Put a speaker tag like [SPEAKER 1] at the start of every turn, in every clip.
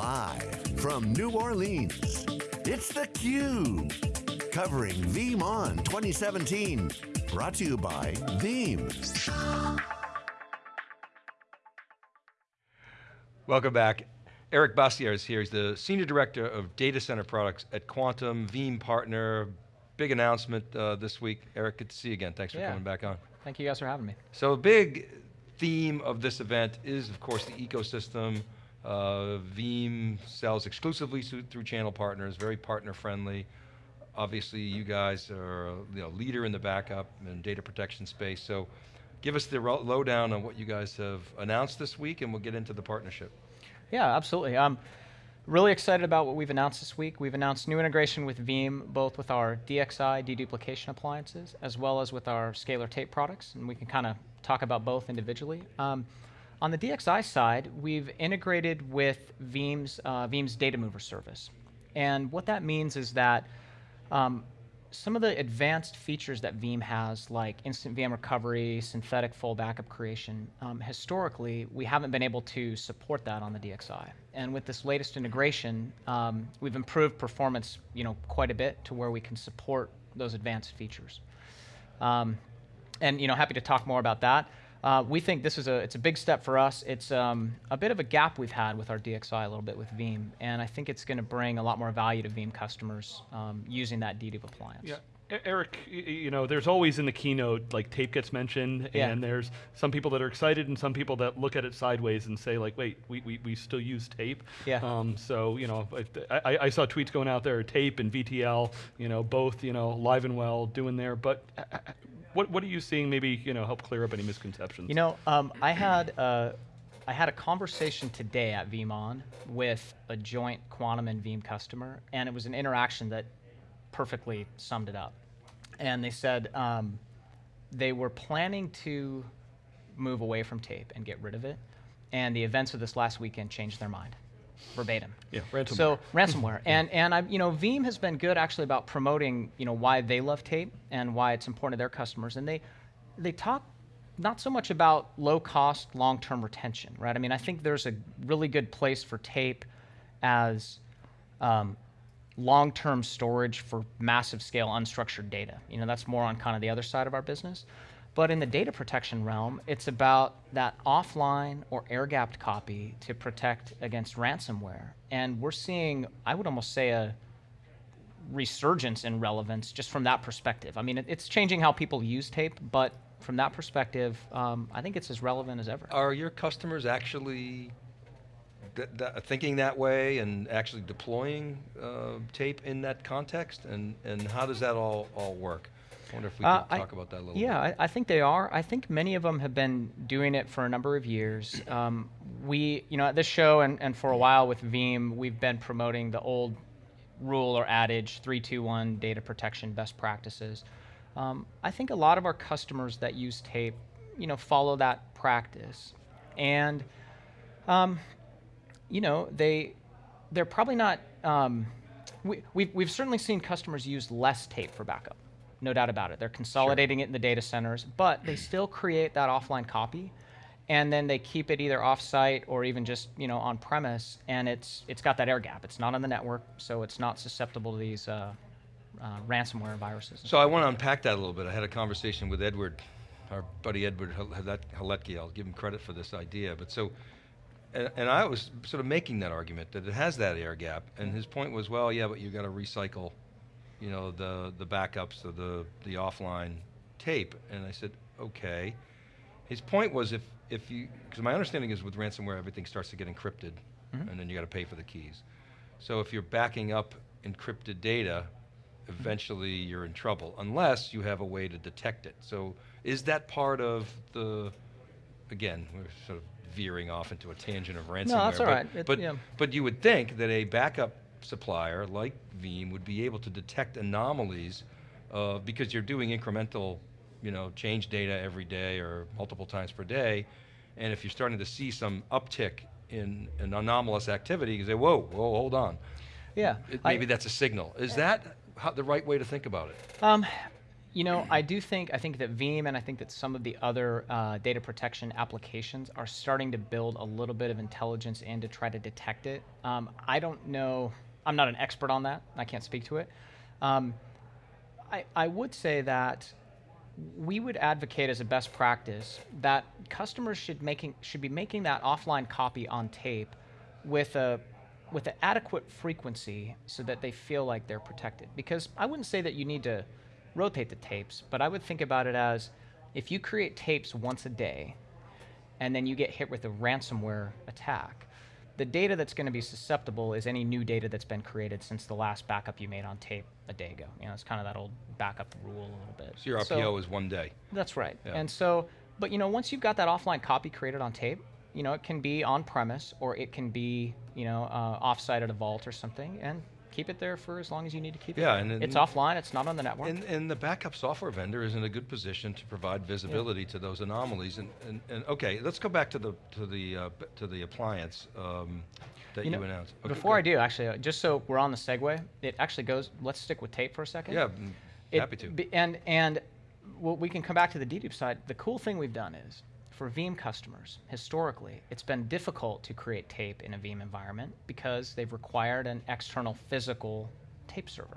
[SPEAKER 1] Live from New Orleans, it's theCUBE. Covering VeeamON 2017. Brought to you by Veeam.
[SPEAKER 2] Welcome back. Eric Bassier is here. He's the Senior Director of Data Center Products at Quantum, Veeam partner. Big announcement uh, this week. Eric, good to see you again. Thanks for
[SPEAKER 3] yeah.
[SPEAKER 2] coming back on.
[SPEAKER 3] Thank you guys for having me.
[SPEAKER 2] So a big theme of this event is, of course, the ecosystem. Uh, Veeam sells exclusively through channel partners, very partner friendly. Obviously, you guys are a you know, leader in the backup and data protection space, so give us the lowdown on what you guys have announced this week and we'll get into the partnership.
[SPEAKER 3] Yeah, absolutely. I'm really excited about what we've announced this week. We've announced new integration with Veeam, both with our DXI deduplication appliances, as well as with our scalar tape products, and we can kind of talk about both individually. Um, on the DXI side, we've integrated with Veeam's, uh, Veeam's Data Mover service. And what that means is that um, some of the advanced features that Veeam has, like instant VM recovery, synthetic full backup creation, um, historically, we haven't been able to support that on the DXI. And with this latest integration, um, we've improved performance you know, quite a bit to where we can support those advanced features. Um, and you know, happy to talk more about that. Uh, we think this is a, it's a big step for us. It's um, a bit of a gap we've had with our DXI a little bit with Veeam, and I think it's going to bring a lot more value to Veeam customers um, using that dedupe appliance.
[SPEAKER 4] Yeah. Eric, you know, there's always in the keynote, like tape gets mentioned, yeah. and there's some people that are excited and some people that look at it sideways and say like, wait, we, we, we still use tape?
[SPEAKER 3] Yeah.
[SPEAKER 4] Um, so, you know, I, I saw tweets going out there, tape and VTL, you know, both, you know, live and well doing there, but uh, uh, what, what are you seeing maybe, you know, help clear up any misconceptions?
[SPEAKER 3] You know, um, I had uh, I had a conversation today at VeeamON with a joint Quantum and Veeam customer, and it was an interaction that perfectly summed it up. And they said um, they were planning to move away from tape and get rid of it, and the events of this last weekend changed their mind verbatim.
[SPEAKER 4] Yeah, ransomware.
[SPEAKER 3] So ransomware, and and I, you know, Veeam has been good actually about promoting, you know, why they love tape and why it's important to their customers, and they they talk not so much about low cost, long term retention, right? I mean, I think there's a really good place for tape as um, long term storage for massive scale unstructured data. You know, that's more on kind of the other side of our business. But in the data protection realm, it's about that offline or air-gapped copy to protect against ransomware. And we're seeing, I would almost say, a resurgence in relevance just from that perspective. I mean, it, it's changing how people use tape, but from that perspective, um, I think it's as relevant as ever.
[SPEAKER 2] Are your customers actually th th thinking that way and actually deploying uh, tape in that context? And, and how does that all, all work? I wonder if we uh, could talk I, about that a little
[SPEAKER 3] yeah,
[SPEAKER 2] bit.
[SPEAKER 3] I, I, think they are. I think many of them have been doing it for a number of years. Um, we, you know, at this show and, and for a while with Veeam, we've been promoting the old rule or adage, 321 data protection best practices. Um, I think a lot of our customers that use tape, you know, follow that practice. And, um, you know, they, they're probably not, um, we, we've, we've certainly seen customers use less tape for backup no doubt about it. They're consolidating sure. it in the data centers, but they still create that offline copy and then they keep it either offsite or even just you know on premise, and it's it's got that air gap. It's not on the network, so it's not susceptible to these uh, uh, ransomware viruses.
[SPEAKER 2] So I want to unpack that a little bit. I had a conversation with Edward, our buddy Edward Haletky. I'll give him credit for this idea, but so. And, and I was sort of making that argument that it has that air gap, and his point was, well, yeah, but you've got to recycle you know, the, the backups of the, the offline tape. And I said, okay. His point was if, if you, because my understanding is with ransomware, everything starts to get encrypted mm -hmm. and then you got to pay for the keys. So if you're backing up encrypted data, eventually you're in trouble, unless you have a way to detect it. So is that part of the, again, we're sort of veering off into a tangent of ransomware.
[SPEAKER 3] No, that's all
[SPEAKER 2] but,
[SPEAKER 3] right. It,
[SPEAKER 2] but,
[SPEAKER 3] yeah.
[SPEAKER 2] but you would think that a backup supplier like Veeam would be able to detect anomalies uh, because you're doing incremental, you know, change data every day or multiple times per day, and if you're starting to see some uptick in an anomalous activity, you say, whoa, whoa, hold on.
[SPEAKER 3] Yeah.
[SPEAKER 2] It, maybe I, that's a signal. Is that how, the right way to think about it?
[SPEAKER 3] Um, You know, I do think I think that Veeam and I think that some of the other uh, data protection applications are starting to build a little bit of intelligence in to try to detect it. Um, I don't know. I'm not an expert on that. I can't speak to it. Um, I, I would say that we would advocate as a best practice that customers should making should be making that offline copy on tape with a with an adequate frequency so that they feel like they're protected. Because I wouldn't say that you need to rotate the tapes, but I would think about it as if you create tapes once a day and then you get hit with a ransomware attack, the data that's going to be susceptible is any new data that's been created since the last backup you made on tape a day ago. You know, it's kind of that old backup rule a little bit.
[SPEAKER 2] So your RPO is one day.
[SPEAKER 3] That's right.
[SPEAKER 2] Yeah.
[SPEAKER 3] And so, but you know, once you've got that offline copy created on tape, you know, it can be on premise or it can be, you know, uh, offsite at a vault or something, and keep it there for as long as you need to keep
[SPEAKER 2] Yeah,
[SPEAKER 3] it.
[SPEAKER 2] Yeah,
[SPEAKER 3] and it's offline. It's not on the network.
[SPEAKER 2] And, and the backup software vendor is in a good position to provide visibility to those anomalies. And, and, and okay, let's go back to the to the uh, to the appliance um, that you,
[SPEAKER 3] know,
[SPEAKER 2] announced. Okay,
[SPEAKER 3] before I do, actually, uh, just so we're on the segue, it actually goes. Let's stick with tape for a second.
[SPEAKER 2] yeah,
[SPEAKER 3] It-
[SPEAKER 2] happy to.
[SPEAKER 3] And and well, we can come back to the dedupe side. The cool thing we've done is for Veeam customers, historically, it's been difficult to create tape in a Veeam environment because they've required an external physical tape server.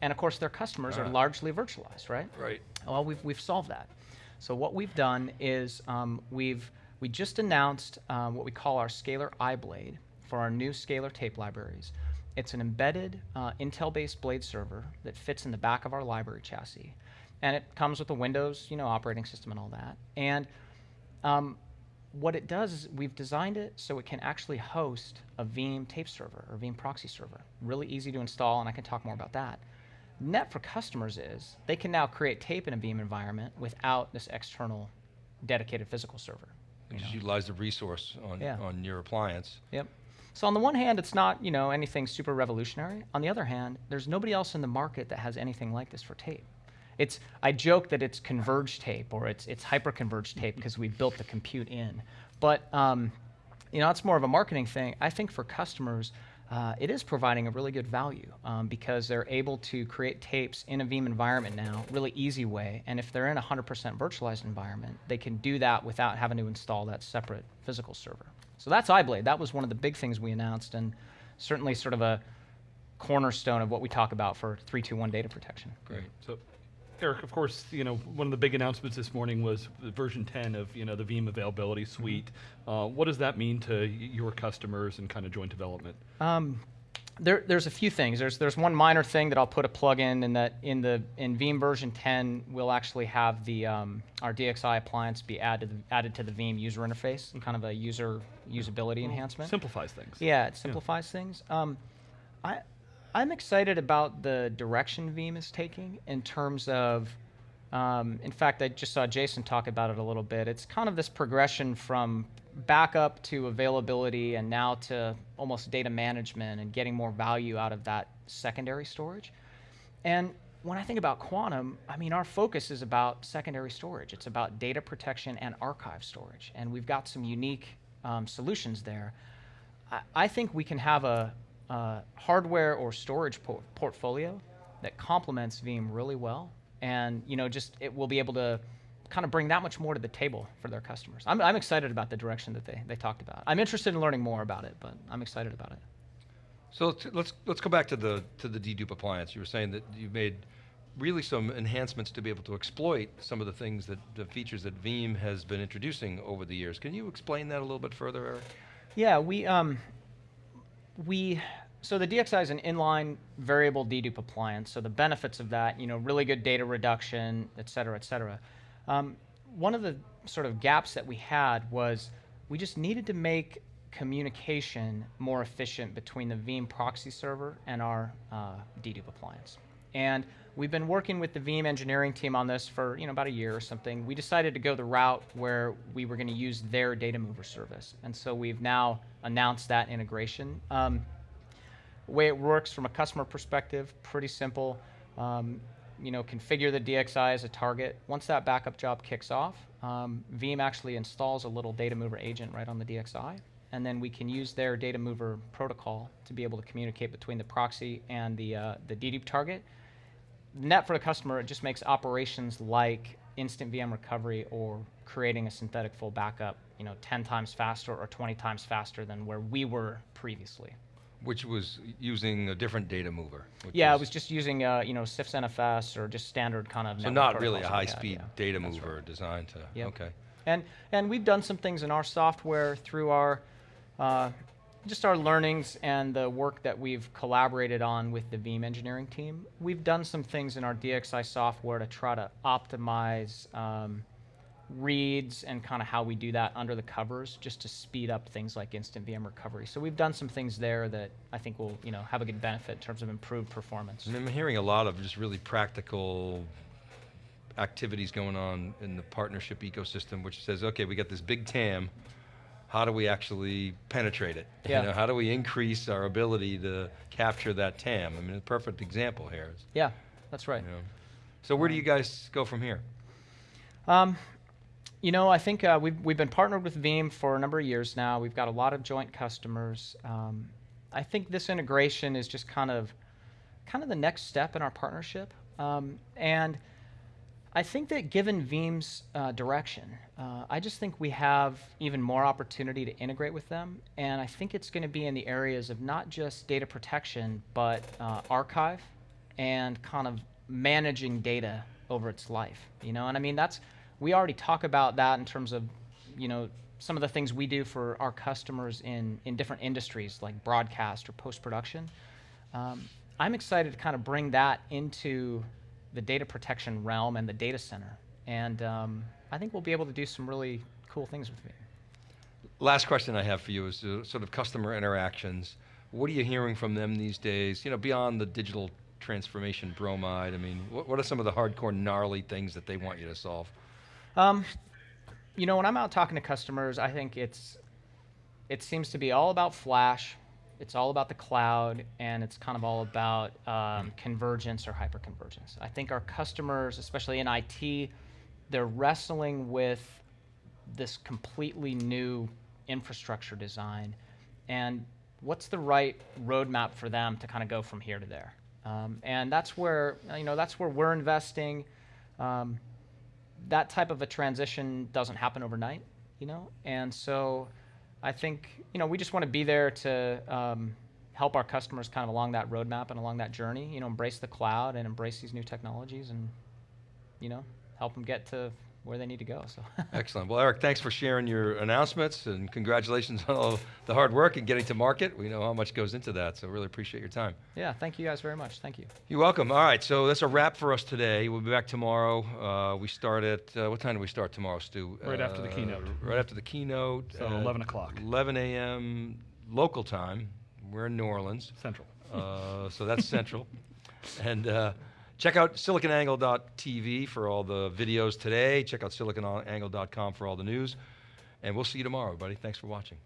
[SPEAKER 3] And of course, their customers
[SPEAKER 2] Ah.
[SPEAKER 3] are largely virtualized, right?
[SPEAKER 2] right.
[SPEAKER 3] Well, we've, we've solved that. So what we've done is um, we've we just announced um, what we call our Scalar iBlade for our new Scalar tape libraries. It's an embedded uh, Intel-based blade server that fits in the back of our library chassis, and it comes with a Windows, you know, operating system and all that. And um, what it does is we've designed it so it can actually host a Veeam tape server or Veeam proxy server. Really easy to install, and I can talk more about that. Net for customers is they can now create tape in a Veeam environment without this external dedicated physical server. you
[SPEAKER 2] Just
[SPEAKER 3] know.
[SPEAKER 2] utilize the resource on
[SPEAKER 3] Yeah.
[SPEAKER 2] on your appliance.
[SPEAKER 3] Yep. So on the one hand, it's not you know anything super revolutionary. On the other hand, there's nobody else in the market that has anything like this for tape. It's I joke that it's converged tape or it's it's hyper-converged tape because we built the compute in. But um, you know, it's more of a marketing thing. I think for customers, uh, it is providing a really good value um, because they're able to create tapes in a Veeam environment now, really easy way. And if they're in a 100% virtualized environment, they can do that without having to install that separate physical server. So that's iBlade. That was one of the big things we announced, and certainly sort of a cornerstone of what we talk about for 321 data protection.
[SPEAKER 2] Great.
[SPEAKER 4] So, Eric, of course, you know one of the big announcements this morning was version 10 of you know the Veeam Availability Suite. Uh, what does that mean to your customers and kind of joint development?
[SPEAKER 3] Um, there, there's a few things. There's, there's one minor thing that I'll put a plug in, and that in the in Veeam version 10, we'll actually have the um, our DXI appliance be added added to the Veeam user interface, kind of a user usability enhancement.
[SPEAKER 4] Simplifies things.
[SPEAKER 3] Yeah, it simplifies things. Um, I, I'm excited about the direction Veeam is taking in terms of. Um, in fact, I just saw Jason talk about it a little bit. It's kind of this progression from backup to availability and now to almost data management and getting more value out of that secondary storage. And when I think about quantum, I mean, our focus is about secondary storage. It's about data protection and archive storage. And we've got some unique um, solutions there. I, I think we can have a, a hardware or storage por- portfolio that complements Veeam really well. And, you know, just it will be able to kind of bring that much more to the table for their customers. I'm, I'm excited about the direction that they, they talked about. I'm interested in learning more about it, but I'm excited about it.
[SPEAKER 2] So let's, let's let's go back to the to the dedupe appliance. You were saying that you made really some enhancements to be able to exploit some of the things that the features that Veeam has been introducing over the years. Can you explain that a little bit further, Eric?
[SPEAKER 3] Yeah, we um, we so the DXI is an inline variable dedupe appliance. So the benefits of that, you know, really good data reduction, et cetera, et cetera. Um, one of the sort of gaps that we had was we just needed to make communication more efficient between the Veeam proxy server and our uh, dedupe appliance. And we've been working with the Veeam engineering team on this for you know about a year or something. We decided to go the route where we were going to use their data mover service, and so we've now announced that integration. Um, way it works from a customer perspective, pretty simple. Um, you know, configure the DXI as a target. Once that backup job kicks off, um, Veeam actually installs a little data mover agent right on the DXI, and then we can use their data mover protocol to be able to communicate between the proxy and the uh, the dedupe target. Net for the customer, it just makes operations like instant VM recovery or creating a synthetic full backup, you know, 10 times faster or 20 times faster than where we were previously.
[SPEAKER 2] Which was using a different data mover.
[SPEAKER 3] Yeah, it was just using, uh, you know, CIFS NFS or just standard kind of.
[SPEAKER 2] So not really a
[SPEAKER 3] protocols that we had,
[SPEAKER 2] high-speed
[SPEAKER 3] yeah.
[SPEAKER 2] data mover
[SPEAKER 3] right.
[SPEAKER 2] designed to,
[SPEAKER 3] Yep.
[SPEAKER 2] okay.
[SPEAKER 3] And and we've done some things in our software through our uh, just our learnings and the work that we've collaborated on with the Veeam engineering team. We've done some things in our DXI software to try to optimize um, reads and kind of how we do that under the covers, just to speed up things like instant VM recovery. So we've done some things there that I think will you know have a good benefit in terms of improved performance.
[SPEAKER 2] And I'm hearing a lot of just really practical activities going on in the partnership ecosystem, which says, okay, we got this big TAM. How do we actually penetrate it?
[SPEAKER 3] Yeah.
[SPEAKER 2] You know, how do we increase our ability to capture that TAM? I mean, a perfect example here. Is,
[SPEAKER 3] Yeah, that's right.
[SPEAKER 2] you know. So where do you guys go from here?
[SPEAKER 3] Um, you know, I think uh, we've, we've been partnered with Veeam for a number of years now. We've got a lot of joint customers. Um, I think this integration is just kind of kind of the next step in our partnership. Um, and I think that given Veeam's uh, direction, uh, I just think we have even more opportunity to integrate with them. And I think it's going to be in the areas of not just data protection, but uh, archive and kind of managing data over its life. You know, and I mean that's we already talk about that in terms of you know some of the things we do for our customers in in different industries like broadcast or post production. Um, I'm excited to kind of bring that into the data protection realm and the data center, and um, I think we'll be able to do some really cool things with it.
[SPEAKER 2] Last question I have for you is uh, sort of customer interactions. What are you hearing from them these days? You know, beyond the digital transformation bromide. I mean, what, what are some of the hardcore gnarly things that they want you to solve?
[SPEAKER 3] Um, you know, when I'm out talking to customers, I think it's it seems to be all about Flash, it's all about the cloud, and it's kind of all about um, convergence or hyperconvergence. I think our customers, especially in IT, they're wrestling with this completely new infrastructure design, and what's the right roadmap for them to kind of go from here to there. Um, and that's where you know that's where we're investing. Um, that type of a transition doesn't happen overnight, you know, and so I think you know we just want to be there to um, help our customers kind of along that roadmap and along that journey. You know, embrace the cloud and embrace these new technologies, and you know, help them get to where they need to go. So
[SPEAKER 2] Excellent. Well, Eric, thanks for sharing your announcements and congratulations on all the hard work and getting to market. We know how much goes into that, so really appreciate your time.
[SPEAKER 3] yeah, thank you guys very much. Thank you.
[SPEAKER 2] You're welcome. All right, so that's a wrap for us today. We'll be back tomorrow. Uh, we start at, uh, what time do we start tomorrow, Stu?
[SPEAKER 4] Right after the
[SPEAKER 2] Uh,
[SPEAKER 4] keynote.
[SPEAKER 2] Right after the keynote.
[SPEAKER 4] So 11 o'clock.
[SPEAKER 2] 11 a.m. local time. We're in New Orleans.
[SPEAKER 4] Central.
[SPEAKER 2] Uh, so that's central. And uh, check out siliconangle.tv for all the videos today. Check out siliconangle.com for all the news. And we'll see you tomorrow, everybody. Thanks for watching.